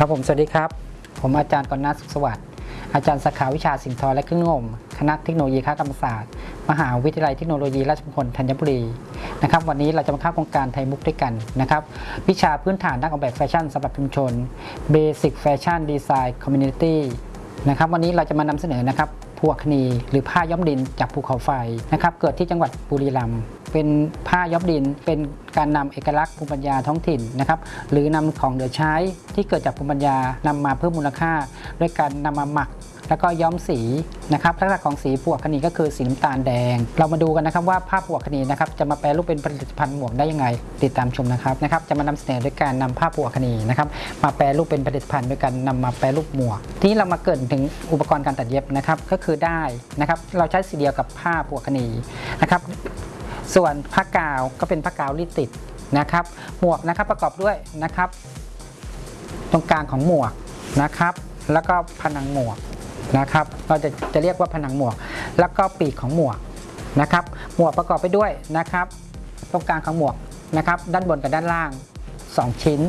ครับผมสวัสดีครับ ผมอาจารย์กรณัฐสุขสวัสดิ์อาจารย์สาขาวิชาสิ่งทอและเครื่องงมคณะเทคโนโลยีค้ากรรมศาสตร์ มหาวิทยาลัยเทคโนโลยีราชมงคลธัญบุรีนะครับวันนี้เราจะมาเข้าโครงการไทยมุกด้วยกันนะครับวิชาพื้นฐานด้านออกแบบแฟชั่นสำหรับชุมชน Basic Fashion Design Community นะครับวันนี้เราจะมานำเสนอนะครับ พวกคณีหรือผ้าย้อมดินจากภูเขาไฟนะครับเกิดที่จังหวัดบุรีรัมย์เป็นผ้าย้อมดินเป็นการนำเอกลักษณ์ภูมิปัญญาท้องถิ่นนะครับหรือนำของเหลือใช้ที่เกิดจากภูมิปัญญานำมาเพิ่มมูลค่า ด้วยการนำมาหมัก แล้วก็ย้อมสีนะครับลักษณะของสีพวกคณีก็คือสีน้ำตาลแดง เรามาดูกันนะครับว่าผ้าพวกคณีนะครับจะมาแปลรูปเป็นผลิตภัณฑ์หมวกได้ยังไง ติดตามชมนะครับนะครับจะมานำเสนอด้วยการนำผ้าพวกคณีนะครับมาแปลรูปเป็นผลิตภัณฑ์ด้วยการนำมาแปลรูปหมวก ทีนี้เรามาเกรินถึงอุปกรณ์การตัดเย็บนะครับก็คือได้นะครับเราใช้สีเดียวกับผ้าพวกคณีนะครับส่วนผ้ากาวก็เป็นผ้ากาวรีดติดนะครับหมวกนะครับประกอบด้วยนะครับ ตรงกลางของหมวกนะครับ แล้วก็ผนังหมวก นะครับ เราจะจะเรียกว่าผนังหมวก แล้วก็ปีกของหมวกนะครับ หมวกประกอบไปด้วยนะครับ ตรงกลางของหมวกนะครับ ด้านบนกับด้านล่าง 2 ชิ้น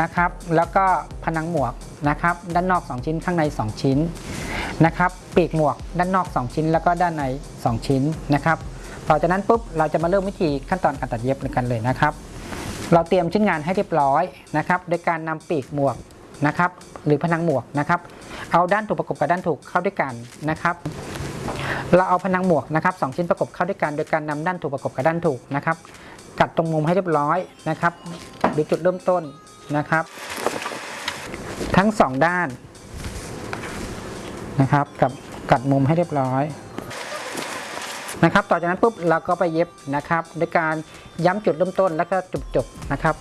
นะครับ แล้วก็ผนังหมวกนะครับ ด้านนอก 2 ชิ้นข้างใน 2 ชิ้นนะครับ ปีกหมวกด้านนอก 2 ชิ้น แล้วก็ด้านใน 2 ชิ้นนะครับ ต่อจากนั้นปุ๊บเราจะมาเริ่มวิธีขั้นตอนการตัดเย็บกันเลยนะครับ เราเตรียมชิ้นงานให้เรียบร้อยนะครับ โดยการนำปีกหมวก นะครับ หรือผนังหมวกนะครับ เอาด้านถูกประกบกับด้านถูกเข้าด้วยกันนะครับ เราเอาผนังหมวกนะครับสองชิ้นประกบเข้าด้วยกันโดยการนำด้านถูกประกบกับด้านถูกนะครับ กัดตรงมุมให้เรียบร้อยนะครับหรือจุดเริ่มต้นนะครับ ทั้งสองด้านนะครับ กับกัดมุมให้เรียบร้อยนะครับ ต่อจากนั้นปุ๊บเราก็ไปเย็บนะครับ ด้วยการย้ำจุดเริ่มต้นแล้วก็จุดจบนะครับ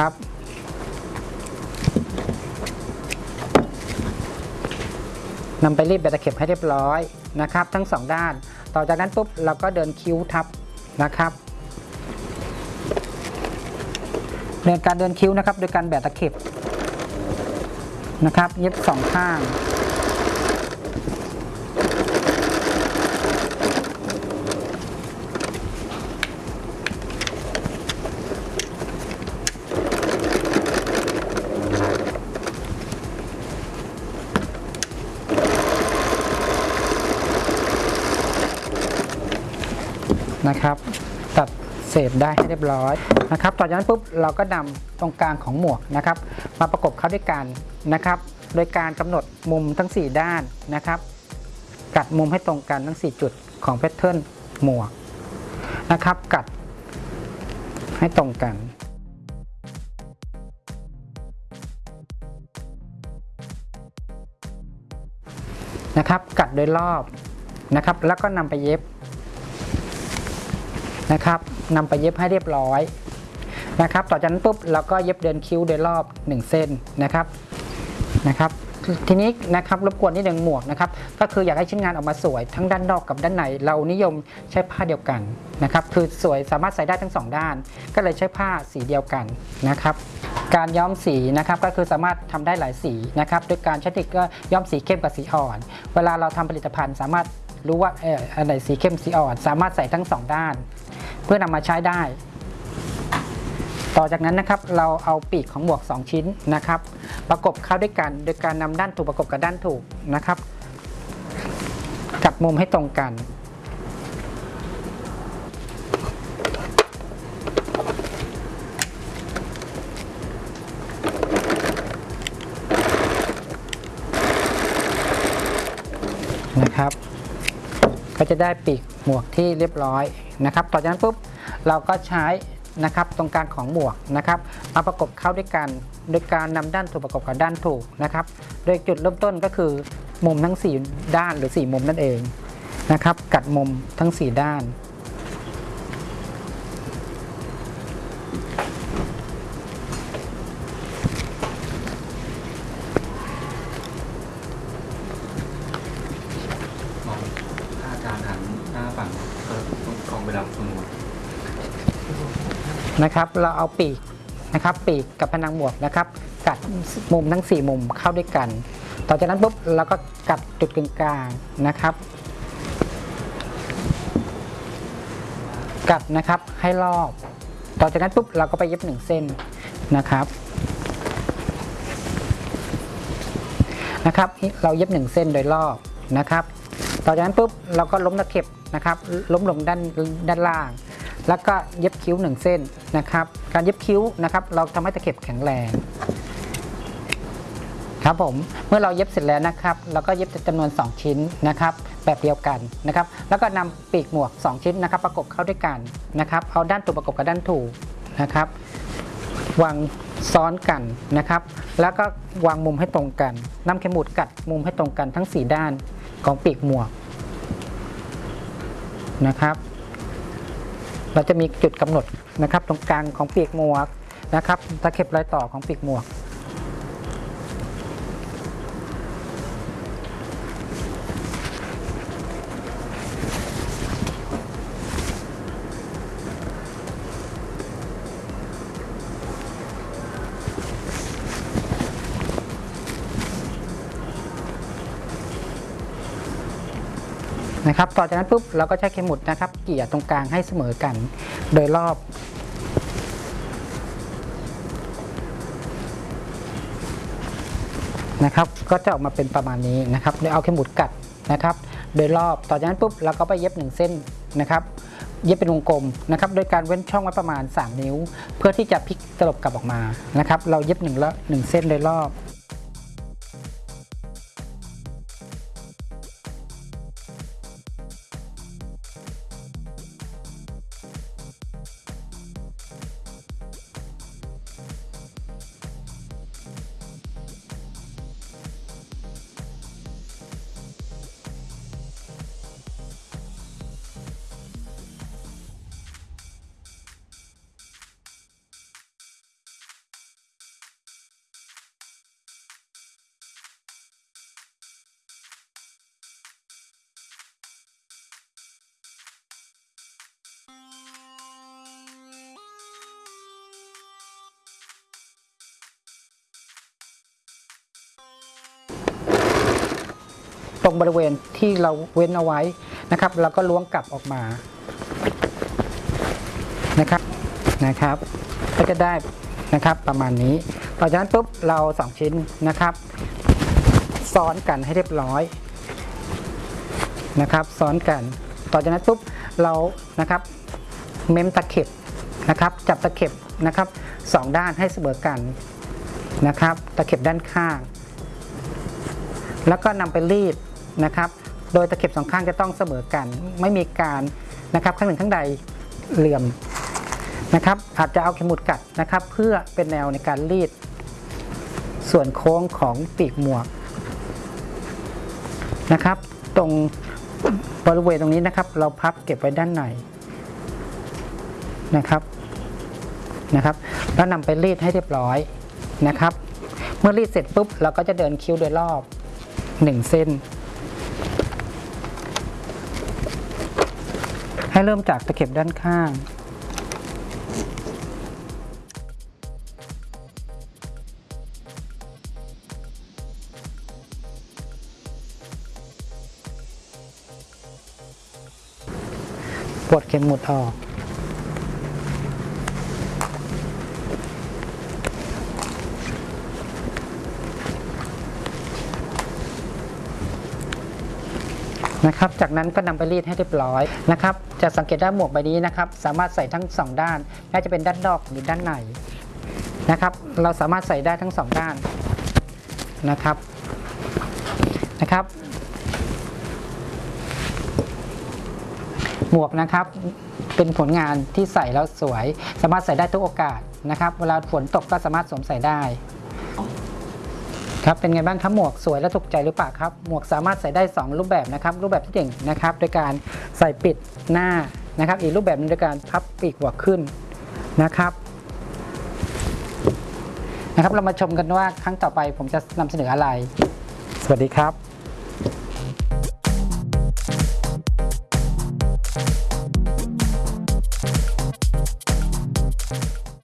นะครับ นำไปรีดแบบตะเข็บให้เรียบร้อยนะครับ ทั้งสองด้าน ต่อจากนั้นปุ๊บเราก็เดินคิ้วทับนะครับเดินการเดินคิ้วนะครับ โดยการแบะตะเข็บนะครับ เย็บสองข้าง นะครับ ตัดเศษได้ให้เรียบร้อยนะครับต่อจากนั้นปุ๊บเราก็นำตรงกลางของหมวกนะครับ มาประกบเข้าด้วยกันนะครับ โดยการกำหนดมุมทั้ง 4 ด้านนะครับ กัดมุมให้ตรงกันทั้ง 4 จุดของแพทเทิร์นหมวกนะครับ กัดให้ตรงกันนะครับ กัดโดยรอบนะครับ แล้วก็นำไปเย็บ นะครับนำไปเย็บให้เรียบร้อยนะครับ ต่อจากนั้นปุ๊บเราก็เย็บเดินคิ้วโดยรอบ 1 เส้นนะครับนะครับทีนี้นะครับรบกวนนิดหนึ่งหมวกนะครับก็คืออยากให้ชิ้นงานออกมาสวยทั้งด้านนอกกับด้านใน เรานิยมใช้ผ้าเดียวกันนะครับคือสวยสามารถใส่ได้ทั้งสองด้าน ก็เลยใช้ผ้าสีเดียวกันนะครับการย้อมสีนะครับก็คือสามารถทำได้หลายสีนะครับด้วยการใช้เทคนิคก็ย้อมสีเข้มกับสีอ่อน เวลาเราทำผลิตภัณฑ์สามารถรู้ว่าเอออันไหนสีเข้มสีอ่อน สามารถใส่ทั้งสองด้าน พื่อนำมาใช้ได้ ต่อจากนั้นนะครับเราเอาปีกของหมวก 2 ชิ้นนะครับ ประกบเข้าด้วยกันโดยการนำด้านถูกประกบกับด้านถูกนะครับกัดมุมให้ตรงกัน นะครับ ก็จะได้ปีกหมวกที่เรียบร้อยนะครับ ต่อจากนั้นปุ๊บ เราก็ใช้นะครับตรงกลางของหมวกนะครับมาประกบเข้าด้วยกัน โดยการนำด้านถูกประกบกับด้านถูกนะครับ โดยจุดเริ่มต้นก็คือมุมทั้ง 4 ด้านหรือ 4 มุมนั่นเองนะครับ กัดมุมทั้ง 4 ด้าน มองถ้าอาจารย์หันหน้าฝั่งก็ต้องกองไปรับสมุดน นะครับ เราเอาปีกนะครับ ปีกกับผนังหมวกนะครับ กัดมุมทั้ง 4 มุมเข้าด้วยกัน ต่อจากนั้นปุ๊บเราก็กัดจุดกึ่งกลางนะครับ กัดนะครับให้รอบ ต่อจากนั้นปุ๊บเราก็ไปเย็บหนึ่งเส้นนะครับนะครับเราเย็บหนึ่งเส้นโดยรอบนะครับ ต่อจากนั้นปุ๊บเราก็ล้มตะเข็บนะครับ ล้มลงด้านด้านล่าง แล้วก็เย็บคิ้วหนึ่งเส้นนะครับ การเย็บคิ้วนะครับ เราทำให้ตะเข็บแข็งแรงครับผมเมื่อเราเย็บเสร็จแล้วนะครับเราก็เย็บจำนวน 2 ชิ้นนะครับ แบบเดียวกันนะครับ แล้วก็นำปีกหมวก 2 ชิ้นนะครับ ประกบเข้าด้วยกันนะครับเอาด้านถูกประกบกับด้านถูกนะครับ วางซ้อนกันนะครับ แล้วก็วางมุมให้ตรงกันนำเข็มหมุดกัดมุมให้ตรงกันทั้ง 4 ด้านของปีกหมวกนะครับ เราจะมีจุดกำหนดนะครับ ตรงกลางของปีกหมวกนะครับตะเข็บรอยต่อของปีกหมวก นะครับ ต่อจากนั้นปุ๊บเราก็ใช้เข็มหมุดนะครับ เกี่ยตรงกลางให้เสมอกัน โดยรอบนะครับ ก็จะออกมาเป็นประมาณนี้นะครับโดยเอาเข็มหมุดกัดนะครับ โดยรอบ ต่อจากนั้นปุ๊บเราก็ไปเย็บหนึ่งเส้นนะครับเย็บเป็นวงกลมนะครับโดยการเว้นช่องไว้ประมาณ 3 นิ้ว เพื่อที่จะพลิกตลบกลับออกมานะครับ เราเย็บหนึ่งละหนึ่งเส้นโดยรอบ รงบริเวณที่เราเว้นเอาไว้นะครับเราก็ล้วงกลับออกมานะครับนะครับ ก็จะได้นะครับประมาณนี้ต่อจากนั้นปุ๊บเราสองชิ้นนะครับ ซ้อนกันให้เรียบร้อยนะครับ ซ้อนกัน ต่อจากนั้นปุ๊บเรานะครับเมมตะเข็บนะครับ จับตะเข็บนะครับสองด้านให้เสมอกันนะครับ ตะเข็บด้านข้าง แล้วก็นำไปรีด นะครับ โดยตะเข็บสองข้างจะต้องเสมอกัน ไม่มีการนะครับข้างหนึ่งข้างใดเหลื่อมนะครับ อาจจะเอาเข็มหมุดกัดนะครับ เพื่อเป็นแนวในการรีด ส่วนโค้งของปีกหมวกนะครับ ตรงบริเวณตรงนี้นะครับ เราพับเก็บไว้ด้านในนะครับนะครับ แล้วนำไปรีดให้เรียบร้อยนะครับ เมื่อรีดเสร็จปุ๊บเราก็จะเดินคิ้วโดยรอบ 1 เส้น ให้เริ่มจากตะเข็บด้านข้าง ปลดเข็มหมุดออก นะครับ จากนั้นก็นำไปรีดให้เรียบร้อยนะครับ จะสังเกตได้หมวกใบนี้นะครับ สามารถใส่ทั้งสองด้านน่าจะเป็นด้านนอกหรือด้านในนะครับ เราสามารถใส่ได้ทั้งสองด้านนะครับนะครับ หมวกนะครับเป็นผลงานที่ใส่แล้วสวย สามารถใส่ได้ทุกโอกาสนะครับ เวลาฝนตกก็สามารถสวมใส่ได้ ครับเป็นไงบ้างครับหมวกสวยและถูกใจหรือเปล่าครับหมวกสามารถใส่ได้ 2 รูปแบบนะครับรูปแบบที่หนึ่งนะครับโดยการใส่ปิดหน้านะครับ อีกรูปแบบนึงโดยการพับปีกหัวขึ้นนะครับนะครับ เรามาชมกันว่าครั้งต่อไปผมจะนำเสนออะไร สวัสดีครับ